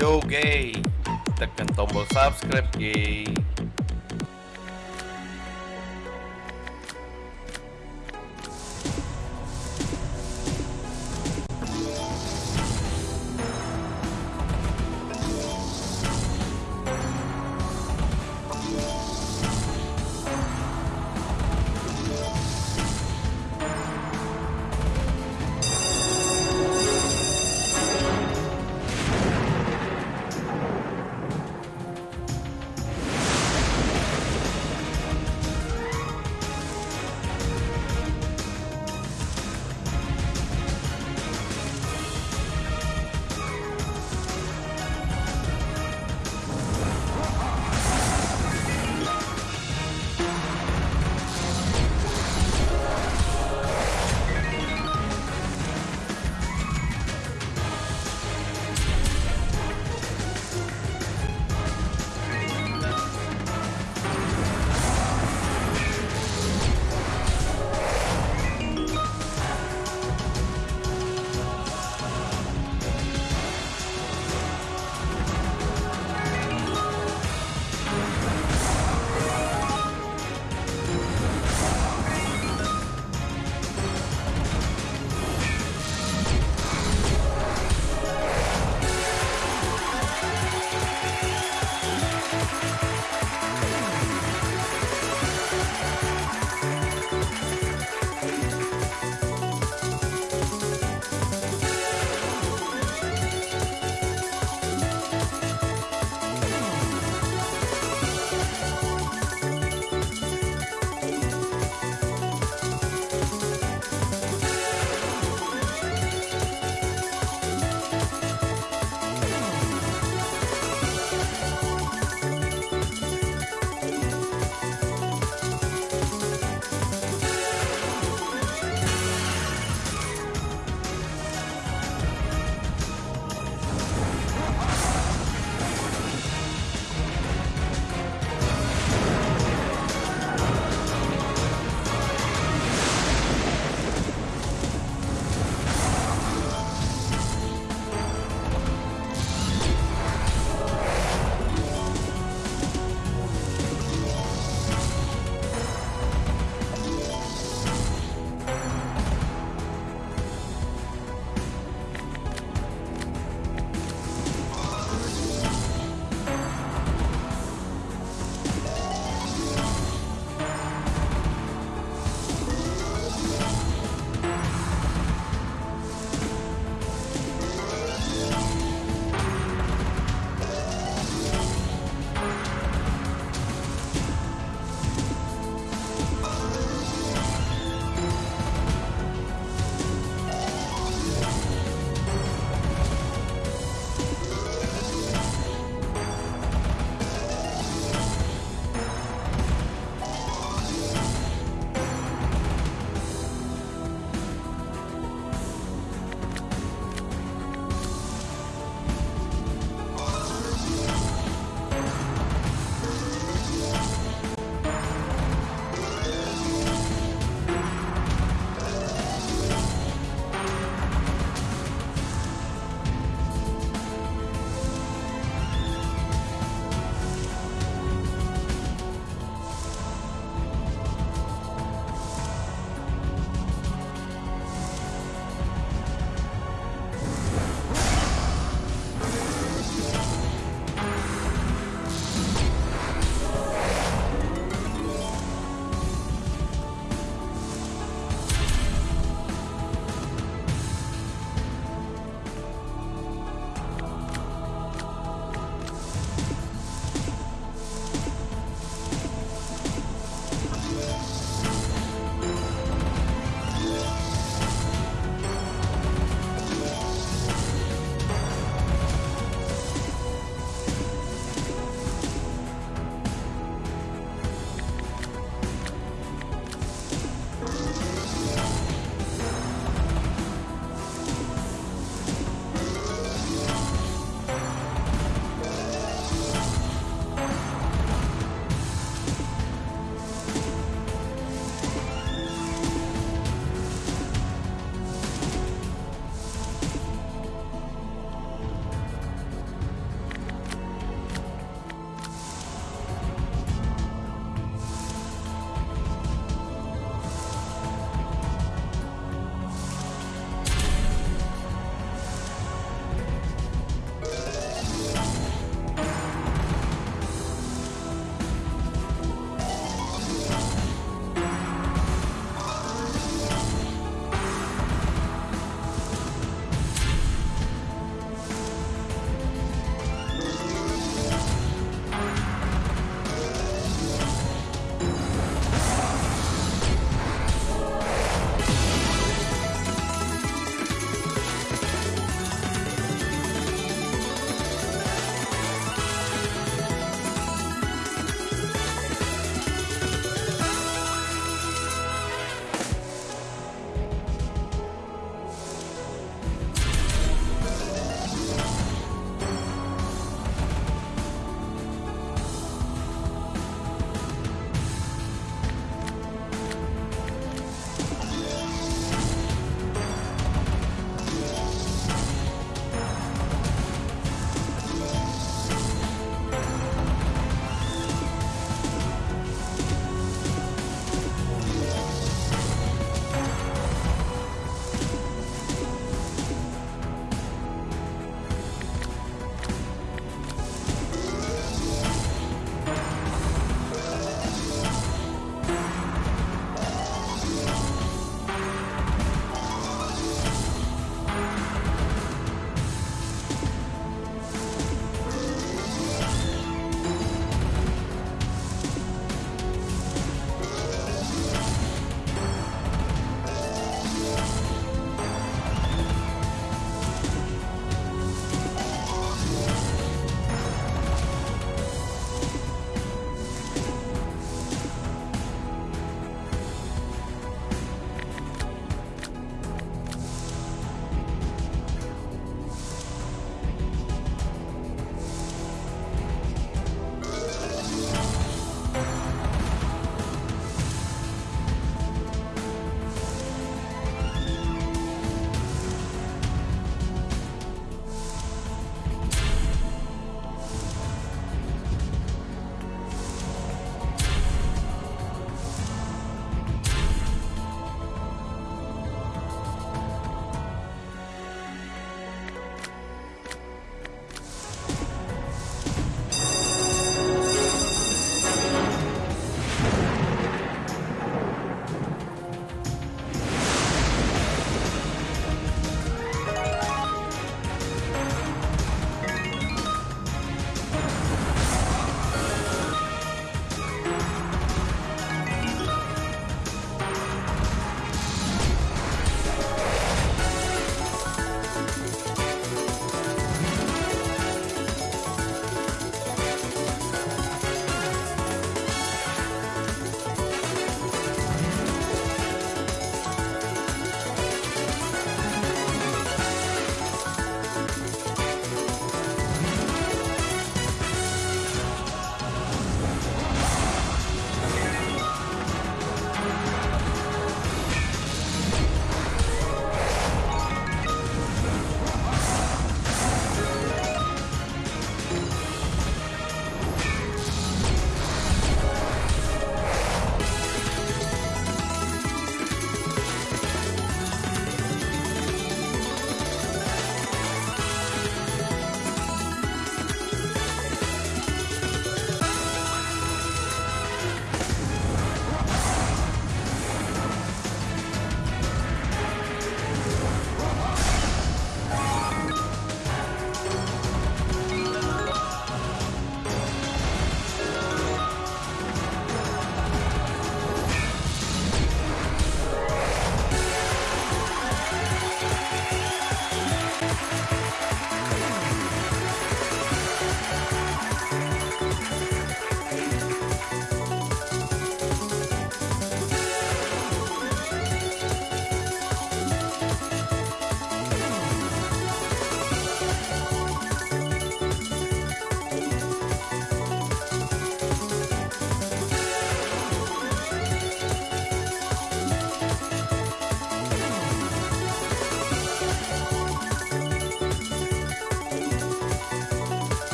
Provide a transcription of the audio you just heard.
gay tekan tombol subscribe gay